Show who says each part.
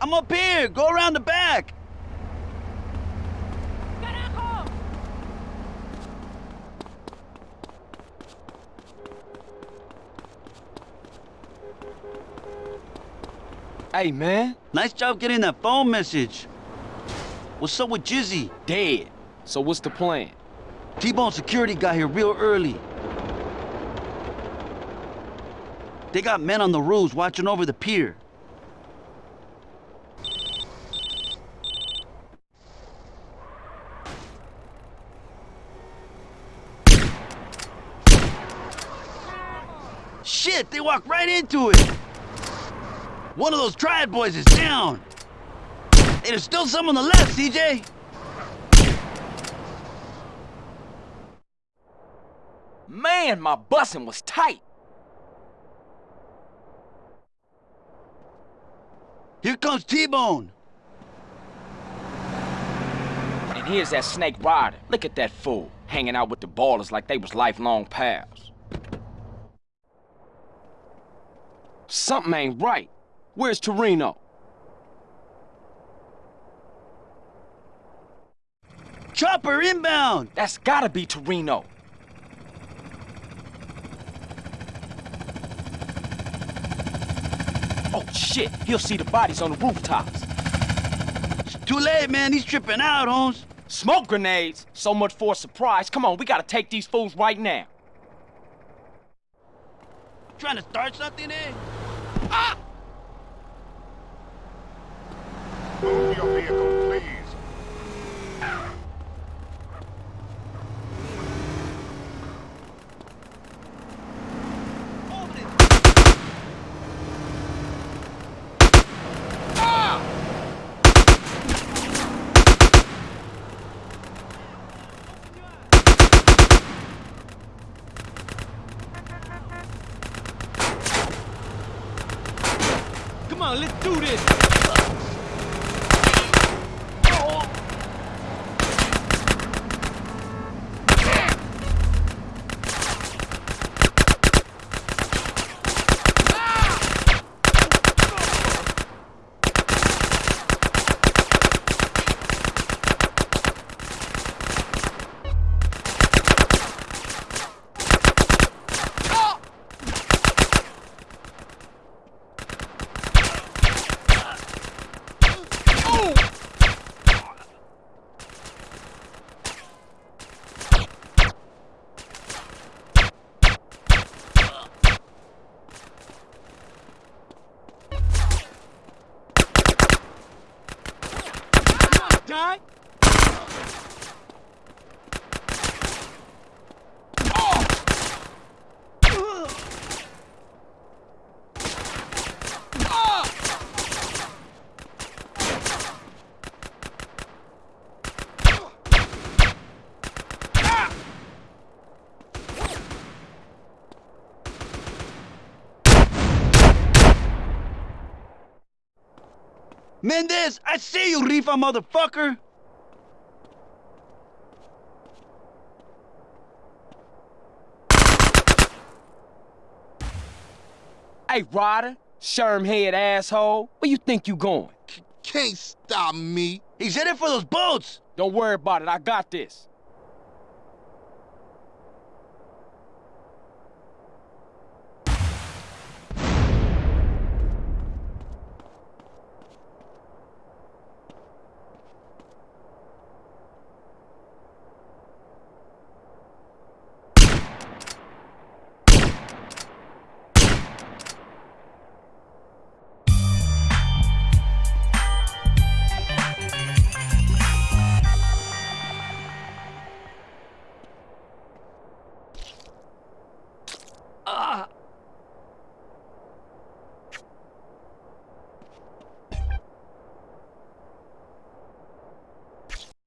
Speaker 1: I'm up here! Go around the back!
Speaker 2: Hey, man.
Speaker 1: Nice job getting that phone message. What's up with Jizzy?
Speaker 2: Dead. So what's the plan?
Speaker 1: T-Bone security got here real early. They got men on the roofs watching over the pier. Shit, they walked right into it. One of those triad boys is down. There's still some on the left, CJ.
Speaker 2: Man, my bussing was tight.
Speaker 1: Here comes T-Bone.
Speaker 2: And here's that snake Ryder. Look at that fool. Hanging out with the ballers like they was lifelong pals. Something ain't right. Where's Toreno?
Speaker 1: Chopper inbound.
Speaker 2: That's gotta be Toreno. Oh shit, he'll see the bodies on the rooftops.
Speaker 1: It's too late, man. He's tripping out, Holmes.
Speaker 2: Smoke grenades? So much for a surprise. Come on, we gotta take these fools right now.
Speaker 1: Trying to start something, eh?
Speaker 3: Move your vehicle,
Speaker 2: Come on, let's do this. đấy.
Speaker 1: Mendez, I see you, Rifa motherfucker.
Speaker 2: Hey, Ryder, Sherm head asshole, where you think you going?
Speaker 3: Can't stop me.
Speaker 1: He's headed for those boats.
Speaker 2: Don't worry about it, I got this.